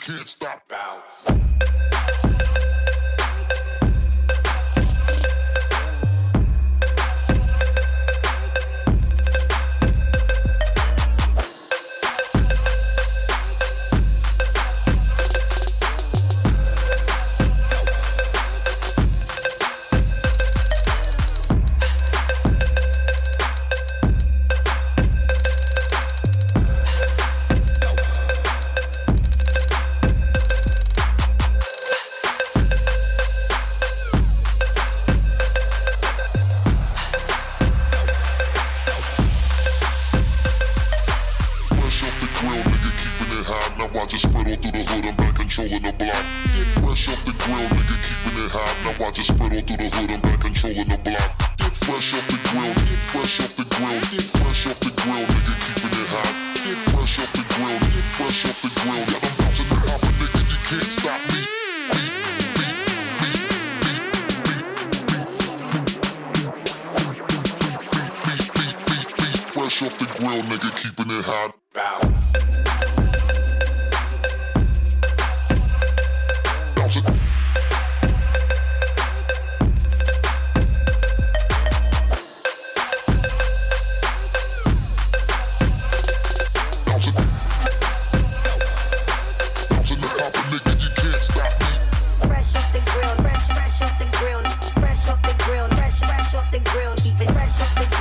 can't stop. Bounce. just spread all through the hood, I'm back controlling the block. Get fresh off the grill, nigga, keeping it hot. Now I just spread all through the hood, I'm back controlling the block. Get fresh off the grill, get fresh off the grill, get fresh off the grill, nigga, keeping it hot. Get fresh off the grill, get fresh off the grill. Yeah, I'm bouncing it hot, nigga, you can't stop me. Fresh off the grill, nigga, keeping it hot. Bow. something